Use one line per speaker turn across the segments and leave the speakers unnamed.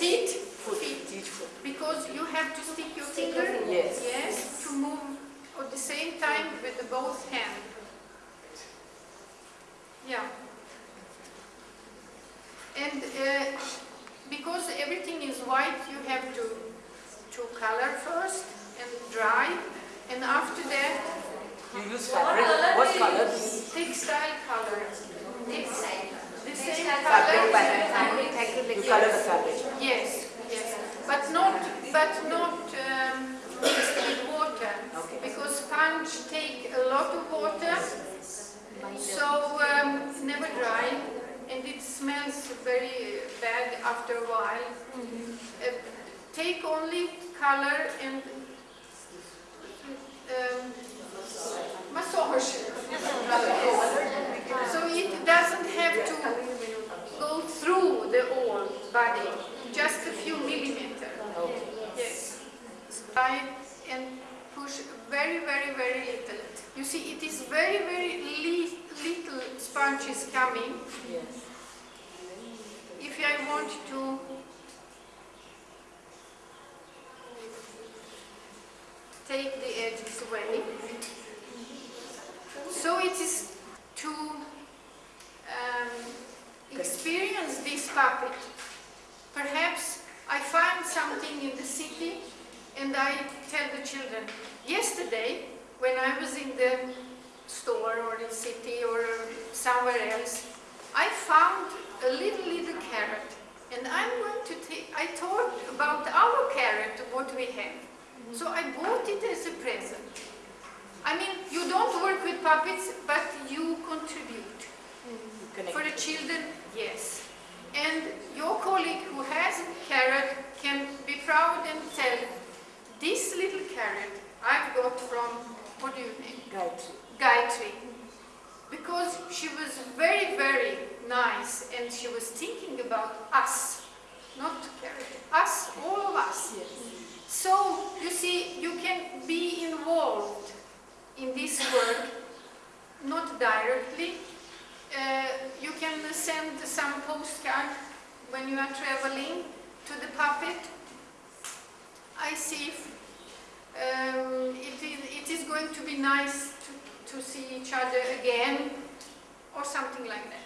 Feet,
Foot, each foot.
because you have to stick your finger,
Yes.
yes, to move at the same time with the both hands. Yeah. And uh, because everything is white, you have to to color first and dry, and after that,
You use fabric. What color?
textile color.
Textile.
The same
Fabric
color.
by You color the fabric.
Yes, yes, but not, but not um, mixed with water,
Okay.
because sponge take a lot of water, so um, never dry, and it smells very bad after a while. Uh, take only color and um, massage. So it doesn't have to go through the whole body, just a few millimeter. Yes. Try and push very, very, very little. You see, it is very, very li little sponges coming.
Yes.
If I want to take the edges away. So it is to um, experience this puppet. Perhaps I find something in the city and I tell the children, yesterday when I was in the store or in city or somewhere else, I found a little, little carrot and I'm going to take, I thought about our carrot, what we have. So I bought it as a present. I mean, you don't work with puppets, but you contribute.
Connect.
For the children, yes. And your colleague who has a carrot can be proud and tell, this little carrot I've got from, what do you name?
Gayatri.
Gayatri. Because she was very, very nice and she was thinking about us, not carrot, us, all of us. So, you see, you can be involved in this work, not directly. Uh, you can send some postcard when you are traveling to the puppet. I see if um, it, is, it is going to be nice to, to see each other again or something like that.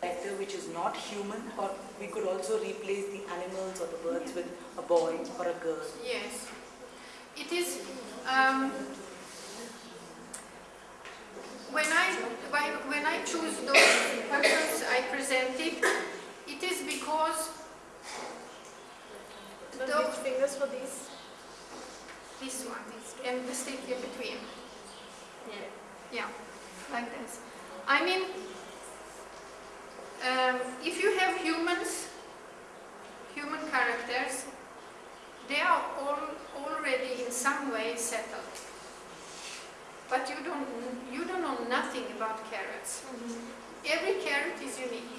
Character which is not human, or we could also replace the animals or the birds with a boy or a girl.
Yes. It is, um, when I, when- when I choose those persons I presented, it is because
The
Those-
fingers for these?
this one and the stick in between.
Yeah.
Yeah, like this. I mean, um, if you have humans, human characters, they are all already in some way settled. But you don't, you don't know nothing about carrots. Every carrot is unique.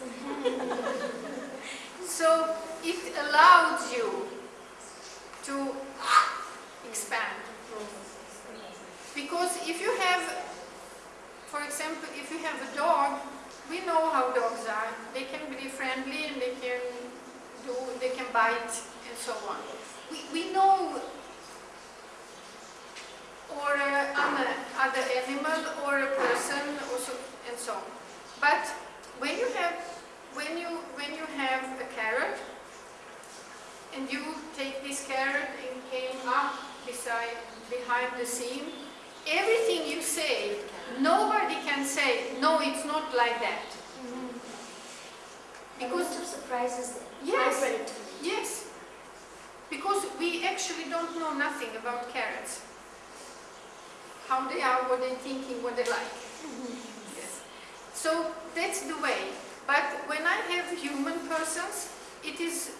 so it allows you to expand. Because if you have, for example, if you have a dog, we know how dogs are. They can be friendly and they can do, they can bite and so on. We, we know, or uh, other, other animal or a person or so, and so on. But when you have, when you, when you have a carrot, and you take this carrot and came up beside, behind the seam, everything you say, nobody can say, no, it's not like that.
Because
Because,
of surprises
Yes. yes, because we actually don't know nothing about carrots. How they are, what they're thinking, what they like. Yes. So that's the way. But when I have human persons, it is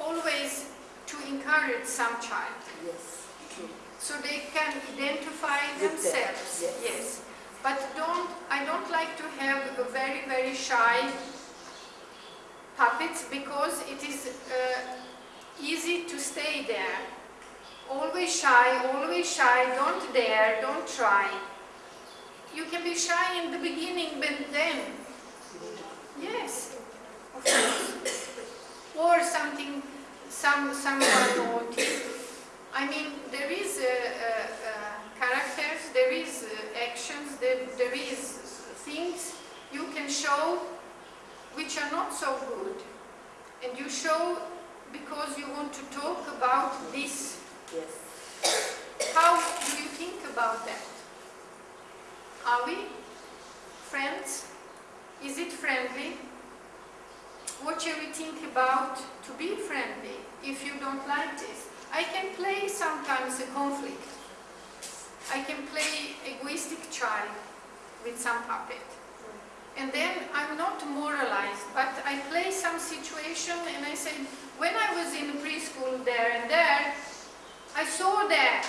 always to encourage some child.
Yes, true.
So they can identify themselves.
yes.
But don't I don't like to have a very very shy puppets because it is uh, easy to stay there. Always shy, always shy, don't dare, don't try. You can be shy in the beginning, but then, yes, of course. or something, some, someone naughty. I mean, there is uh, uh, uh characters, there is uh, actions, there, there is things you can show which are not so good. And you show because you want to talk about this.
Yes.
How do you think about that? Are we friends? Is it friendly? What shall we think about to be friendly if you don't like this? I can play sometimes a conflict. I can play egoistic child with some puppet. And then I'm not moralized, but I play some situation and I say, when I was in preschool there and there, I saw that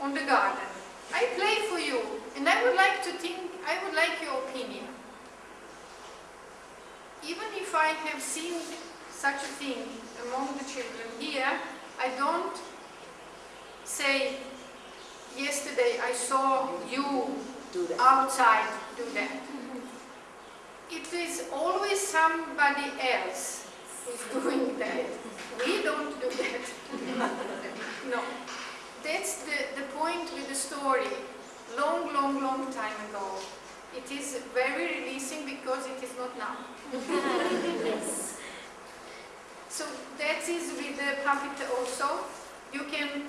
on the garden. I play for you and I would like to think, I would like your opinion. Even if I have seen such a thing among the children here, I don't say, yesterday I saw you outside do that. It is always somebody else who's doing that. We don't do that. no. That's the, the point with the story. Long, long, long time ago. It is very releasing because it is not now.
Yes.
So that is with the puppet also. You can,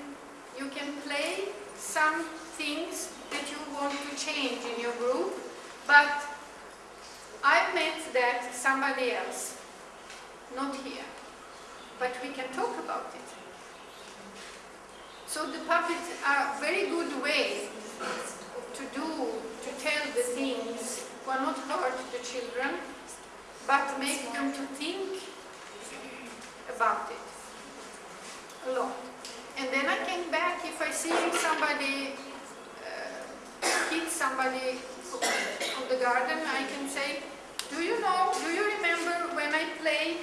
you can play some things that you want to change in your group, but I meant that somebody else, not here. But we can talk about it. So the puppets are a very good way to do, to tell the things, who are not hurt the children, but make them to think about it a lot. And then I came back if I see somebody uh, hit somebody on the garden, I can say, do you know, do you remember when I played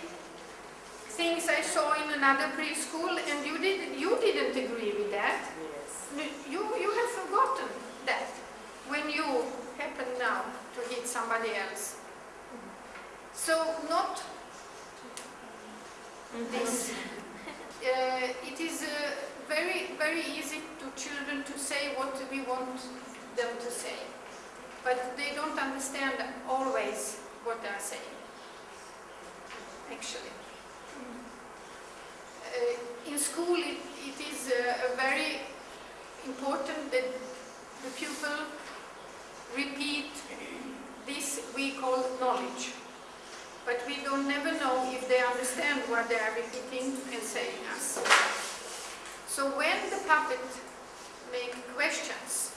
things I saw in another preschool and you, did, you didn't agree with that?
Yes.
You, you have forgotten that when you happen now to hit somebody else. So not this. Uh, it is uh, very, very easy to children to say what we want them to say. But they don't understand always what they are saying, actually. Uh, in school, it, it is uh, very important that the pupil repeat this we call knowledge. But we don't never know if they understand what they are repeating and saying us. So when the puppet make questions,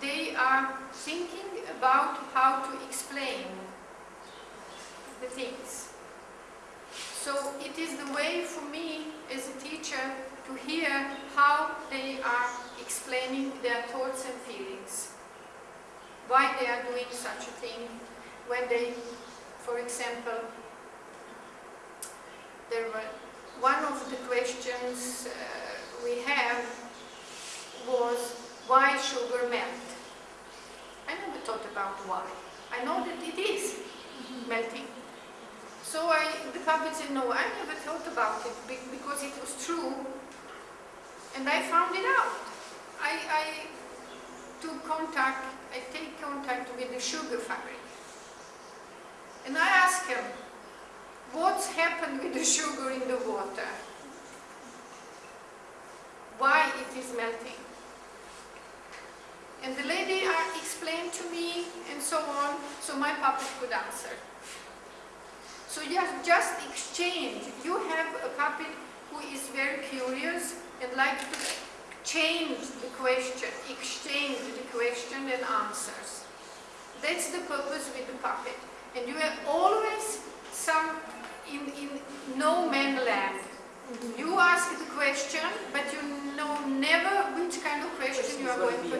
they are thinking about how to explain the things. So it is the way for me as a teacher to hear how they are explaining their thoughts and feelings. Why they are doing such a thing when they, for example, there were one of the questions uh, we have was why sugar melt. I never thought about why. I know that it is melting. So I, the puppet said, no, I never thought about it because it was true. And I found it out. I, I took contact, I take contact with the sugar factory. And I asked him, what's happened with the sugar in the water? Why it is melting? And the lady uh, explained to me and so on, so my puppet could answer. So just, just exchange. You have a puppet who is very curious and like to change the question, exchange the question and answers. That's the purpose with the puppet. And you have always some in, in no man land. You ask the question, but you know never which kind of question you are going to